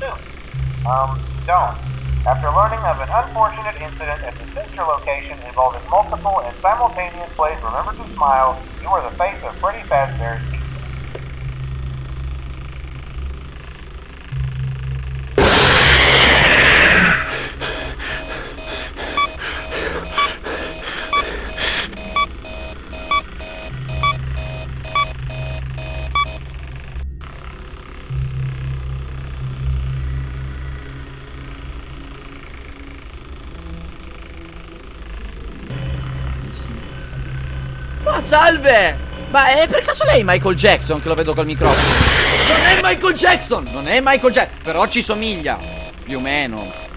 soon Um, don't. After learning of an unfortunate incident at the sister location involving multiple and simultaneous plays Remember to Smile, you are the face of Freddy Fazbear's salve! Ma è per caso lei Michael Jackson che lo vedo col microfono? Non è Michael Jackson! Non è Michael Jackson! Però ci somiglia! Più o meno.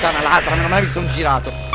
Puttana l'altra, meno male che sono girato.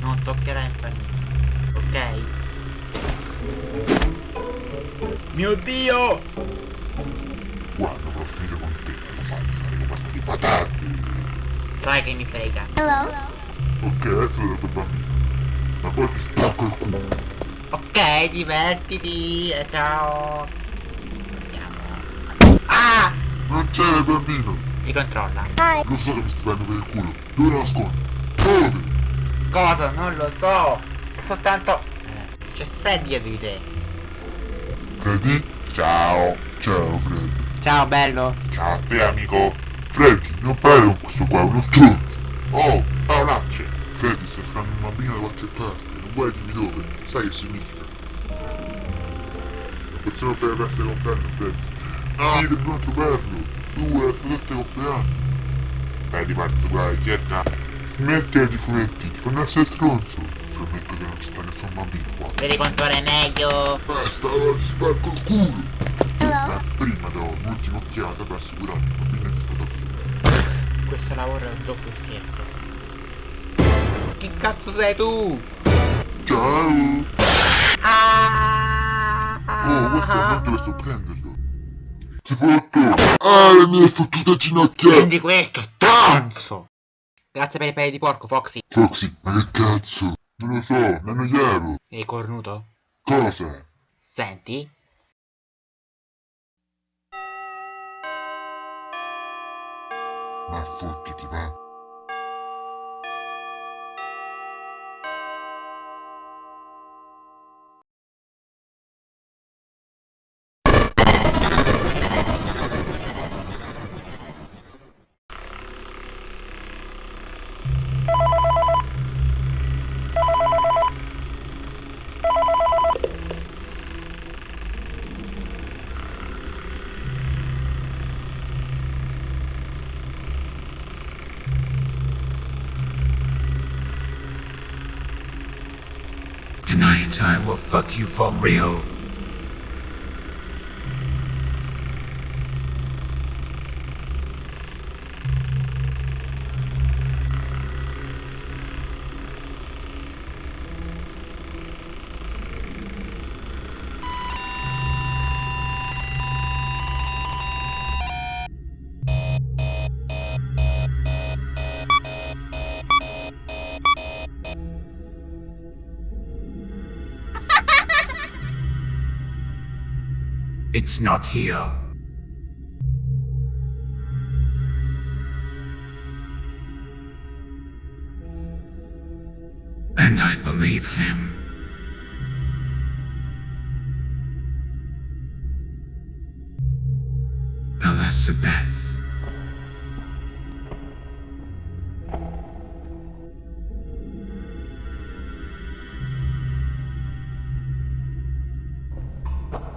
Non toccherai il panino. Ok? Mio dio! Quando avrò finito con te, lo fai fare le patate di patate. Sai che mi frega. Ok, adesso ero quel bambino. Ma poi ti spacco il culo. Ok, divertiti. E ciao. Vediamo. Ah! Non c'era il bambino. Ti controlla. Lo so che mi stai prendendo per il culo. Dove lo nascondi? Dove? Cosa? Non lo so. Soltanto. eh, C'è Freddy dietro di te. Freddy? Ciao. Ciao Freddy. Ciao bello. Ciao a te amico. Freddy, non parli con questo qua, è uno stronzo. Oh, parolacce. Freddy, stai frando un bambino da qualche parte. Non vuoi dirmi dove? Sai che significa? Non possiamo fare la festa di compleanno, Freddy. No! Sì, dobbiamo trovarlo. Tu è la sua compleanno. Di parte, guai, cerca. Smettila di fumetti, ti fanno essere stronzo. Prometto che non ci sta nessun bambino qua. Vedi quanto ora è meglio. Basta, allora ti spacco il culo! Ma prima do un'ultima occhiata per assicurarmi che il bambino è stato vivo. Questo lavoro è un doppio scherzo. Chi cazzo sei tu? Ciao! Ah! Oh, questo non dove sto prenderlo! Si fotto! Ah, le mie fottute ginocchia! Prendi questo, stronzo! Grazie per i peli di porco, Foxy. Foxy, ma che cazzo? Non lo so, mi annoiavo! Sei cornuto? Cosa? Senti? Ma fottiti, va! I will fuck you for real. It's not here. And I believe him. Elizabeth.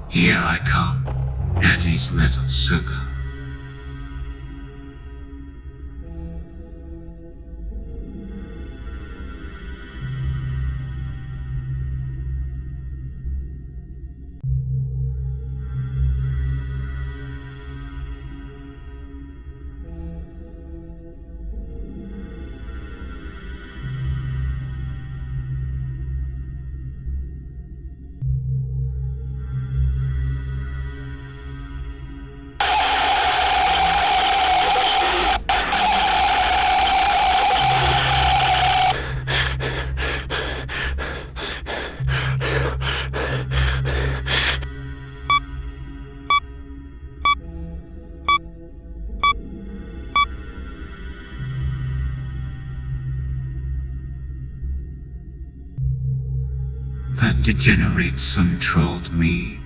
Here I come. Daddy's little sugar. That degenerate son me.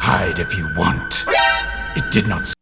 Hide if you want. It did not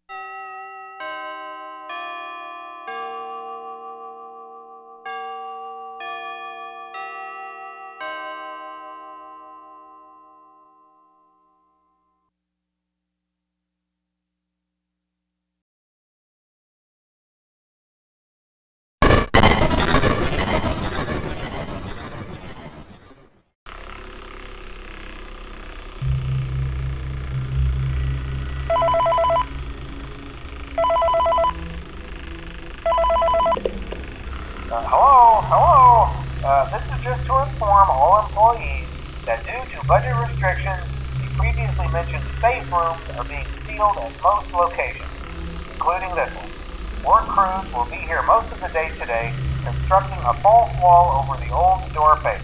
be here most of the day today, constructing a false wall over the old door face.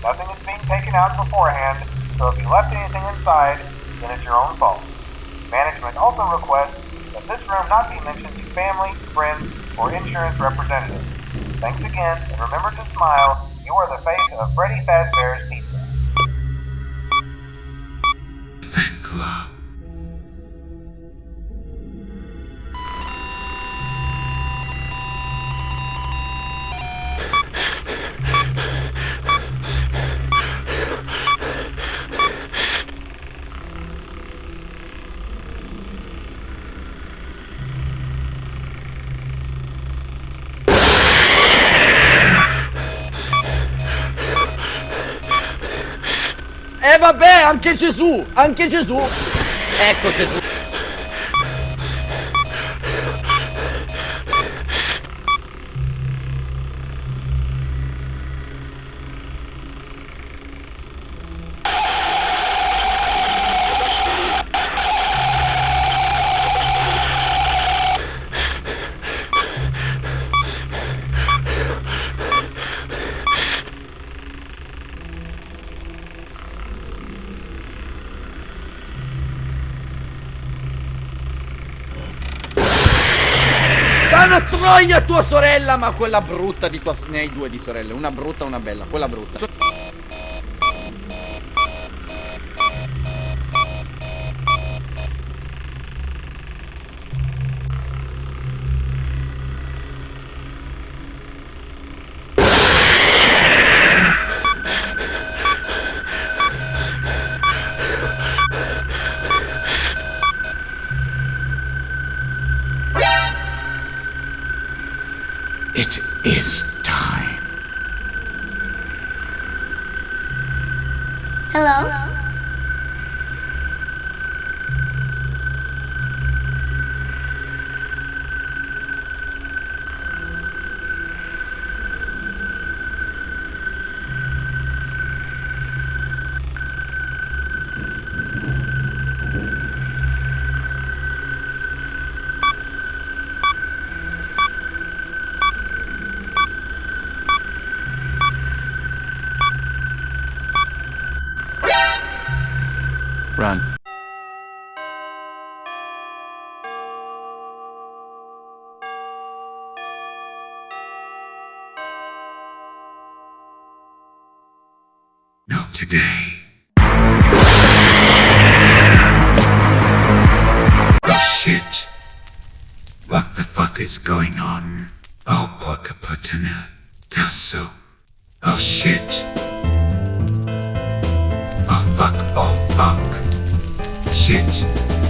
Nothing is being taken out beforehand, so if you left anything inside, then it's your own fault. Management also requests that this room not be mentioned to family, friends, or insurance representatives. Thanks again, and remember to smile. You are the face of Freddy Fazbear's Pizza. Fan Club. E vabbè, anche Gesù, anche Gesù. Ecco Gesù. Dana troia tua sorella, ma quella brutta di tua Ne hai due di sorelle, una brutta e una bella, quella brutta. today. Oh shit. What the fuck is going on? Oh, Bakaputana. Tasso. Oh shit. Oh fuck, oh fuck. Shit.